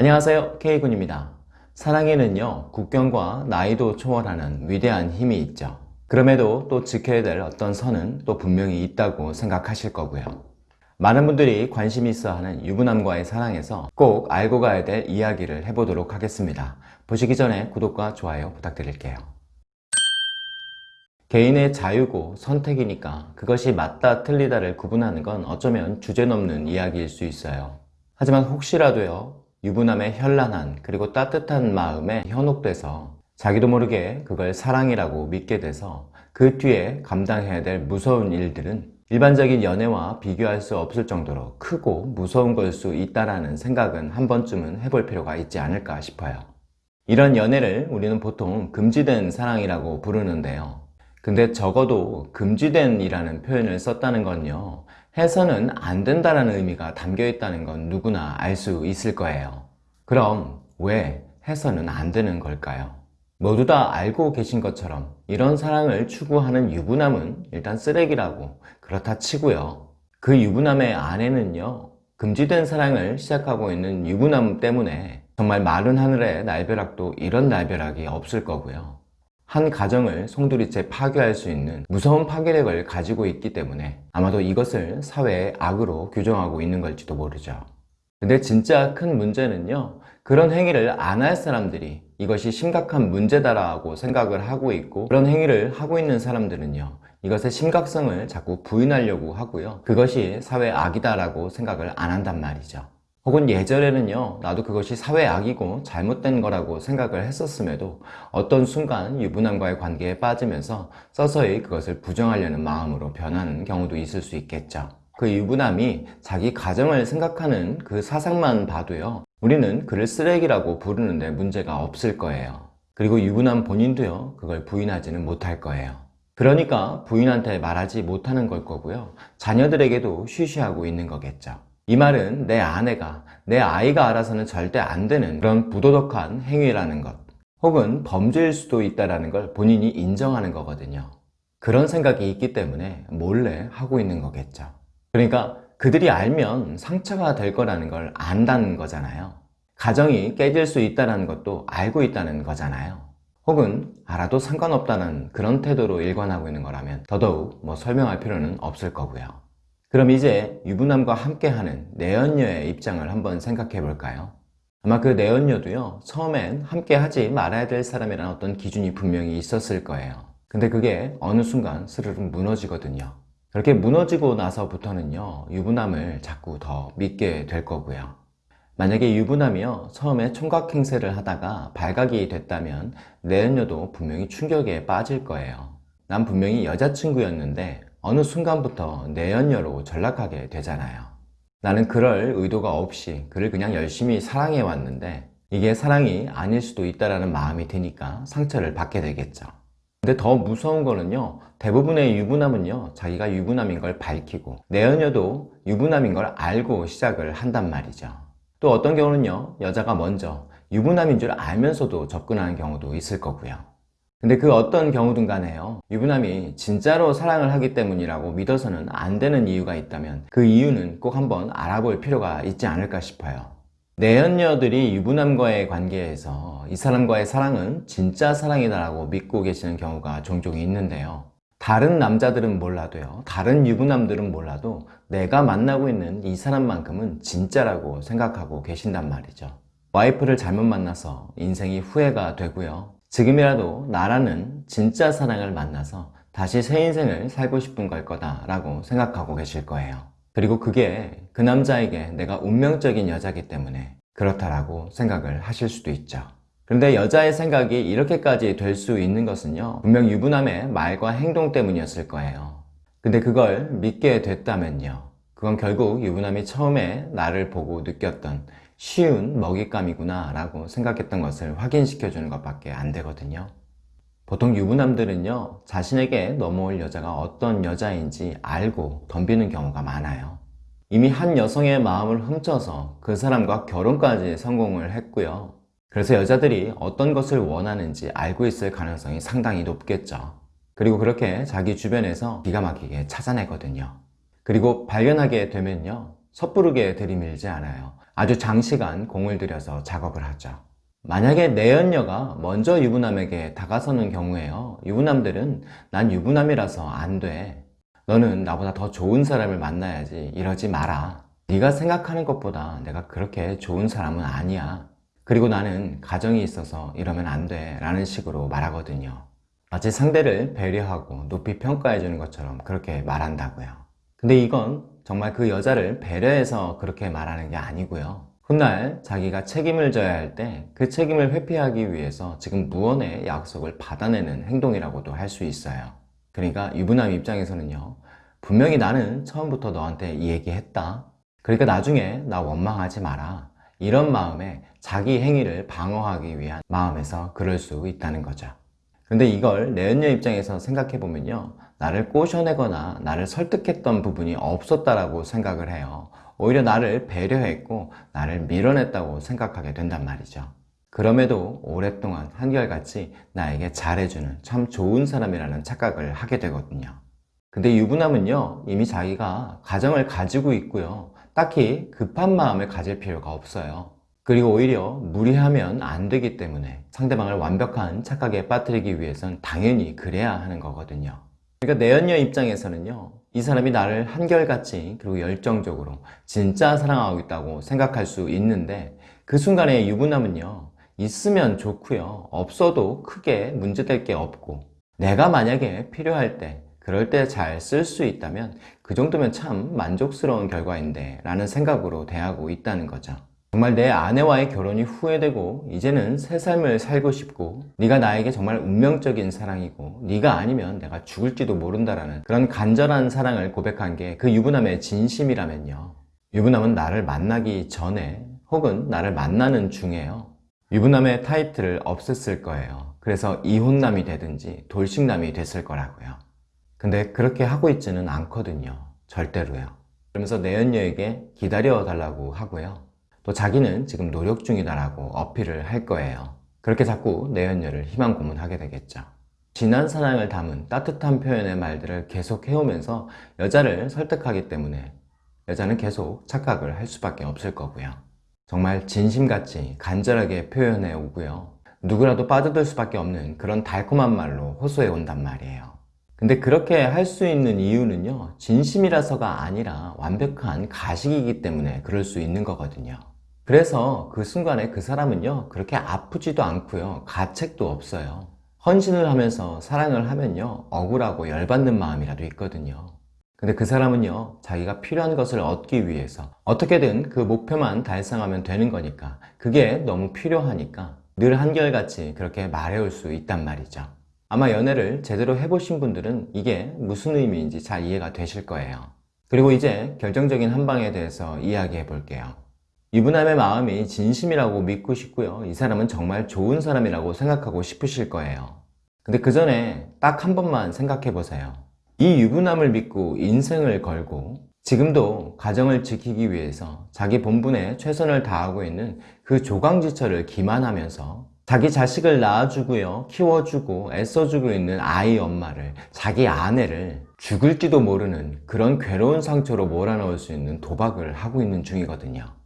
안녕하세요. K군입니다. 사랑에는요 국경과 나이도 초월하는 위대한 힘이 있죠. 그럼에도 또 지켜야 될 어떤 선은 또 분명히 있다고 생각하실 거고요. 많은 분들이 관심 있어 하는 유부남과의 사랑에서 꼭 알고 가야 될 이야기를 해보도록 하겠습니다. 보시기 전에 구독과 좋아요 부탁드릴게요. 개인의 자유고 선택이니까 그것이 맞다 틀리다를 구분하는 건 어쩌면 주제 넘는 이야기일 수 있어요. 하지만 혹시라도요 유부남의 현란한 그리고 따뜻한 마음에 현혹돼서 자기도 모르게 그걸 사랑이라고 믿게 돼서 그 뒤에 감당해야 될 무서운 일들은 일반적인 연애와 비교할 수 없을 정도로 크고 무서운 걸 수 있다는 생각은 한 번쯤은 해볼 필요가 있지 않을까 싶어요. 이런 연애를 우리는 보통 금지된 사랑이라고 부르는데요. 근데 적어도 금지된 이라는 표현을 썼다는 건요 해서는 안 된다는 의미가 담겨 있다는 건 누구나 알 수 있을 거예요. 그럼 왜 해서는 안 되는 걸까요? 모두 다 알고 계신 것처럼 이런 사랑을 추구하는 유부남은 일단 쓰레기라고 그렇다 치고요. 그 유부남의 아내는요 금지된 사랑을 시작하고 있는 유부남 때문에 정말 마른 하늘에 날벼락도 이런 날벼락이 없을 거고요 한 가정을 송두리째 파괴할 수 있는 무서운 파괴력을 가지고 있기 때문에 아마도 이것을 사회의 악으로 규정하고 있는 걸지도 모르죠. 근데 진짜 큰 문제는요 그런 행위를 안 할 사람들이 이것이 심각한 문제다라고 생각을 하고 있고 그런 행위를 하고 있는 사람들은요 이것의 심각성을 자꾸 부인하려고 하고요. 그것이 사회 악이다라고 생각을 안 한단 말이죠 혹은 예전에는요 나도 그것이 사회악이고 잘못된 거라고 생각을 했었음에도 어떤 순간 유부남과의 관계에 빠지면서 서서히 그것을 부정하려는 마음으로 변하는 경우도 있을 수 있겠죠. 그 유부남이 자기 가정을 생각하는 그 사상만 봐도요 우리는 그를 쓰레기라고 부르는데 문제가 없을 거예요. 그리고 유부남 본인도요 그걸 부인하지는 못할 거예요. 그러니까 부인한테 말하지 못하는 걸 거고요 자녀들에게도 쉬쉬하고 있는 거겠죠 이 말은 내 아내가 내 아이가 알아서는 절대 안 되는 그런 부도덕한 행위라는 것 혹은 범죄일 수도 있다는 걸 본인이 인정하는 거거든요. 그런 생각이 있기 때문에 몰래 하고 있는 거겠죠. 그러니까 그들이 알면 상처가 될 거라는 걸 안다는 거잖아요. 가정이 깨질 수 있다는 것도 알고 있다는 거잖아요. 혹은 알아도 상관없다는 그런 태도로 일관하고 있는 거라면 더더욱 뭐 설명할 필요는 없을 거고요 그럼 이제 유부남과 함께하는 내연녀의 입장을 한번 생각해 볼까요? 아마 그 내연녀도요 처음엔 함께 하지 말아야 될 사람이라는 어떤 기준이 분명히 있었을 거예요. 근데 그게 어느 순간 스르륵 무너지거든요. 그렇게 무너지고 나서부터는요 유부남을 자꾸 더 믿게 될 거고요. 만약에 유부남이요 처음에 총각 행세를 하다가 발각이 됐다면 내연녀도 분명히 충격에 빠질 거예요. 난 분명히 여자친구였는데 어느 순간부터 내연녀로 전락하게 되잖아요. 나는 그럴 의도가 없이 그를 그냥 열심히 사랑해 왔는데 이게 사랑이 아닐 수도 있다는 마음이 드니까 상처를 받게 되겠죠. 근데 더 무서운 거는요 대부분의 유부남은요 자기가 유부남인 걸 밝히고 내연녀도 유부남인 걸 알고 시작을 한단 말이죠. 또 어떤 경우는요 여자가 먼저 유부남인 줄 알면서도 접근하는 경우도 있을 거고요 근데 그 어떤 경우든 간에요. 유부남이 진짜로 사랑을 하기 때문이라고 믿어서는 안 되는 이유가 있다면 그 이유는 꼭 한번 알아볼 필요가 있지 않을까 싶어요. 내연녀들이 유부남과의 관계에서 이 사람과의 사랑은 진짜 사랑이다 라고 믿고 계시는 경우가 종종 있는데요. 다른 남자들은 몰라도요. 다른 유부남들은 몰라도 내가 만나고 있는 이 사람만큼은 진짜라고 생각하고 계신단 말이죠. 와이프를 잘못 만나서 인생이 후회가 되고요 지금이라도 나라는 진짜 사랑을 만나서 다시 새 인생을 살고 싶은 걸 거다 라고 생각하고 계실 거예요. 그리고 그게 그 남자에게 내가 운명적인 여자기 때문에 그렇다라고 생각을 하실 수도 있죠. 그런데 여자의 생각이 이렇게까지 될 수 있는 것은요 분명 유부남의 말과 행동 때문이었을 거예요. 근데 그걸 믿게 됐다면요 그건 결국 유부남이 처음에 나를 보고 느꼈던 쉬운 먹잇감이구나 라고 생각했던 것을 확인시켜 주는 것밖에 안 되거든요. 보통 유부남들은요 자신에게 넘어올 여자가 어떤 여자인지 알고 덤비는 경우가 많아요. 이미 한 여성의 마음을 훔쳐서 그 사람과 결혼까지 성공을 했고요. 그래서 여자들이 어떤 것을 원하는지 알고 있을 가능성이 상당히 높겠죠. 그리고 그렇게 자기 주변에서 기가 막히게 찾아내거든요. 그리고 발견하게 되면요 섣부르게 들이밀지 않아요 아주 장시간 공을 들여서 작업을 하죠. 만약에 내연녀가 먼저 유부남에게 다가서는 경우에요. 유부남들은 난 유부남이라서 안 돼. 너는 나보다 더 좋은 사람을 만나야지 이러지 마라. 네가 생각하는 것보다 내가 그렇게 좋은 사람은 아니야. 그리고 나는 가정이 있어서 이러면 안 돼. 라는 식으로 말하거든요. 마치 상대를 배려하고 높이 평가해 주는 것처럼 그렇게 말한다고요. 근데 이건 정말 그 여자를 배려해서 그렇게 말하는 게 아니고요. 훗날 자기가 책임을 져야 할 때 그 책임을 회피하기 위해서 지금 무언의 약속을 받아내는 행동이라고도 할 수 있어요. 그러니까 유부남 입장에서는요. 분명히 나는 처음부터 너한테 이 얘기 했다. 그러니까 나중에 나 원망하지 마라. 이런 마음에 자기 행위를 방어하기 위한 마음에서 그럴 수 있다는 거죠. 근데 이걸 내연녀 입장에서 생각해 보면요. 나를 꼬셔내거나 나를 설득했던 부분이 없었다라고 생각을 해요. 오히려 나를 배려했고 나를 밀어냈다고 생각하게 된단 말이죠. 그럼에도 오랫동안 한결같이 나에게 잘해주는 참 좋은 사람이라는 착각을 하게 되거든요. 근데 유부남은요, 이미 자기가 가정을 가지고 있고요. 딱히 급한 마음을 가질 필요가 없어요. 그리고 오히려 무리하면 안 되기 때문에 상대방을 완벽한 착각에 빠뜨리기 위해선 당연히 그래야 하는 거거든요. 그러니까 내연녀 입장에서는요, 이 사람이 나를 한결같이 그리고 열정적으로 진짜 사랑하고 있다고 생각할 수 있는데 그 순간에 유부남은요, 있으면 좋고요, 없어도 크게 문제될 게 없고 내가 만약에 필요할 때 그럴 때 잘 쓸 수 있다면 그 정도면 참 만족스러운 결과인데 라는 생각으로 대하고 있다는 거죠. 정말 내 아내와의 결혼이 후회되고 이제는 새 삶을 살고 싶고 네가 나에게 정말 운명적인 사랑이고 네가 아니면 내가 죽을지도 모른다라는 그런 간절한 사랑을 고백한 게 그 유부남의 진심이라면요. 유부남은 나를 만나기 전에 혹은 나를 만나는 중에요. 유부남의 타이틀을 없앴을 거예요. 그래서 이혼남이 되든지 돌싱남이 됐을 거라고요. 근데 그렇게 하고 있지는 않거든요. 절대로요. 그러면서 내연녀에게 기다려 달라고 하고요. 또 자기는 지금 노력 중이다라고 어필을 할 거예요. 그렇게 자꾸 내연녀를 희망 고문하게 되겠죠. 진한 사랑을 담은 따뜻한 표현의 말들을 계속 해오면서 여자를 설득하기 때문에 여자는 계속 착각을 할 수밖에 없을 거고요. 정말 진심같이 간절하게 표현해 오고요. 누구라도 빠져들 수밖에 없는 그런 달콤한 말로 호소해 온단 말이에요. 근데 그렇게 할 수 있는 이유는요, 진심이라서가 아니라 완벽한 가식이기 때문에 그럴 수 있는 거거든요. 그래서 그 순간에 그 사람은요, 그렇게 아프지도 않고요, 가책도 없어요. 헌신을 하면서 사랑을 하면요, 억울하고 열받는 마음이라도 있거든요. 근데 그 사람은요, 자기가 필요한 것을 얻기 위해서 어떻게든 그 목표만 달성하면 되는 거니까, 그게 너무 필요하니까 늘 한결같이 그렇게 말해올 수 있단 말이죠. 아마 연애를 제대로 해보신 분들은 이게 무슨 의미인지 잘 이해가 되실 거예요. 그리고 이제 결정적인 한방에 대해서 이야기해 볼게요. 유부남의 마음이 진심이라고 믿고 싶고요. 이 사람은 정말 좋은 사람이라고 생각하고 싶으실 거예요. 근데 그 전에 딱 한 번만 생각해 보세요. 이 유부남을 믿고 인생을 걸고 지금도 가정을 지키기 위해서 자기 본분에 최선을 다하고 있는 그 조강지처를 기만하면서 자기 자식을 낳아주고요, 키워주고 애써주고 있는 아이 엄마를, 자기 아내를 죽을지도 모르는 그런 괴로운 상처로 몰아넣을 수 있는 도박을 하고 있는 중이거든요.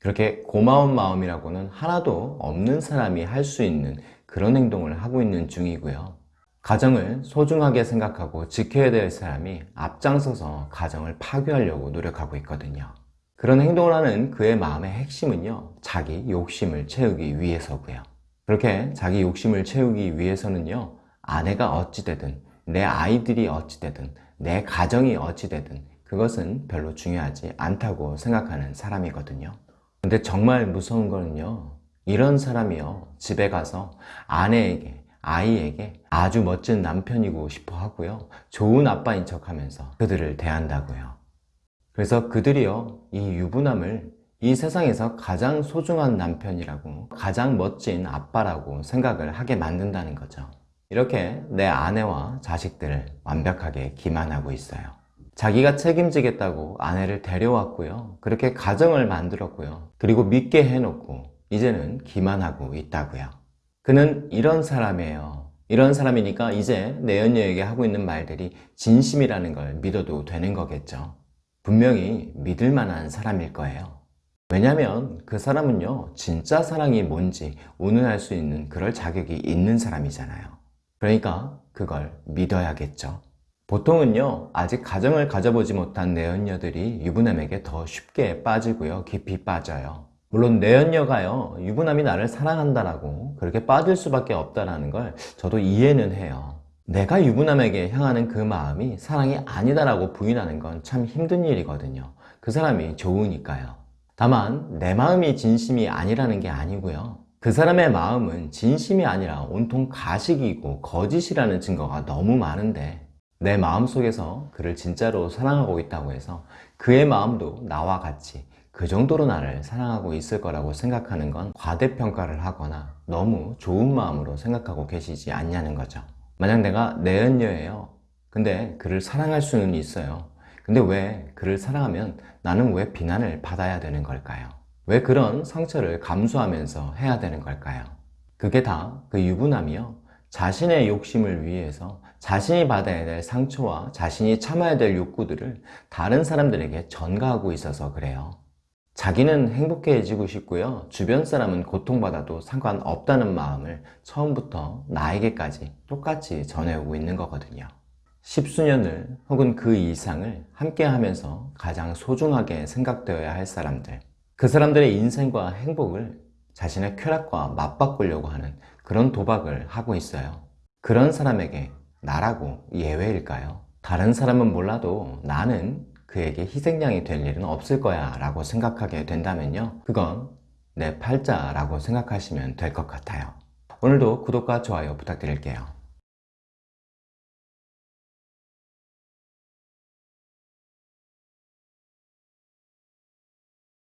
그렇게 고마운 마음이라고는 하나도 없는 사람이 할 수 있는 그런 행동을 하고 있는 중이고요. 가정을 소중하게 생각하고 지켜야 될 사람이 앞장서서 가정을 파괴하려고 노력하고 있거든요. 그런 행동을 하는 그의 마음의 핵심은요, 자기 욕심을 채우기 위해서고요. 그렇게 자기 욕심을 채우기 위해서는요, 아내가 어찌되든, 내 아이들이 어찌되든, 내 가정이 어찌되든, 그것은 별로 중요하지 않다고 생각하는 사람이거든요. 근데 정말 무서운 거는요, 이런 사람이요, 집에 가서 아내에게, 아이에게 아주 멋진 남편이고 싶어 하고요, 좋은 아빠인 척 하면서 그들을 대한다고요. 그래서 그들이요, 이 유부남을 이 세상에서 가장 소중한 남편이라고 가장 멋진 아빠라고 생각을 하게 만든다는 거죠. 이렇게 내 아내와 자식들을 완벽하게 기만하고 있어요. 자기가 책임지겠다고 아내를 데려왔고요. 그렇게 가정을 만들었고요. 그리고 믿게 해놓고 이제는 기만하고 있다고요. 그는 이런 사람이에요. 이런 사람이니까 이제 내연녀에게 하고 있는 말들이 진심이라는 걸 믿어도 되는 거겠죠. 분명히 믿을 만한 사람일 거예요. 왜냐면 그 사람은요, 진짜 사랑이 뭔지 운운할 수 있는 그럴 자격이 있는 사람이잖아요. 그러니까 그걸 믿어야겠죠. 보통은요, 아직 가정을 가져보지 못한 내연녀들이 유부남에게 더 쉽게 빠지고요, 깊이 빠져요. 물론 내연녀가요, 유부남이 나를 사랑한다라고 그렇게 빠질 수밖에 없다라는 걸 저도 이해는 해요. 내가 유부남에게 향하는 그 마음이 사랑이 아니다라고 부인하는 건 참 힘든 일이거든요. 그 사람이 좋으니까요. 다만 내 마음이 진심이 아니라는 게 아니고요. 그 사람의 마음은 진심이 아니라 온통 가식이고 거짓이라는 증거가 너무 많은데 내 마음속에서 그를 진짜로 사랑하고 있다고 해서 그의 마음도 나와 같이 그 정도로 나를 사랑하고 있을 거라고 생각하는 건 과대평가를 하거나 너무 좋은 마음으로 생각하고 계시지 않냐는 거죠. 만약 내가 내연녀예요. 근데 그를 사랑할 수는 있어요. 근데 왜 그를 사랑하면 나는 왜 비난을 받아야 되는 걸까요? 왜 그런 상처를 감수하면서 해야 되는 걸까요? 그게 다 그 유부남이요. 자신의 욕심을 위해서 자신이 받아야 될 상처와 자신이 참아야 될 욕구들을 다른 사람들에게 전가하고 있어서 그래요. 자기는 행복해지고 싶고요. 주변 사람은 고통받아도 상관없다는 마음을 처음부터 나에게까지 똑같이 전해오고 있는 거거든요. 십수년을 혹은 그 이상을 함께 하면서 가장 소중하게 생각되어야 할 사람들. 그 사람들의 인생과 행복을 자신의 쾌락과 맞바꾸려고 하는 그런 도박을 하고 있어요. 그런 사람에게 나라고 예외일까요? 다른 사람은 몰라도 나는 그에게 희생양이 될 일은 없을 거야 라고 생각하게 된다면요. 그건 내 팔자라고 생각하시면 될 것 같아요. 오늘도 구독과 좋아요 부탁드릴게요.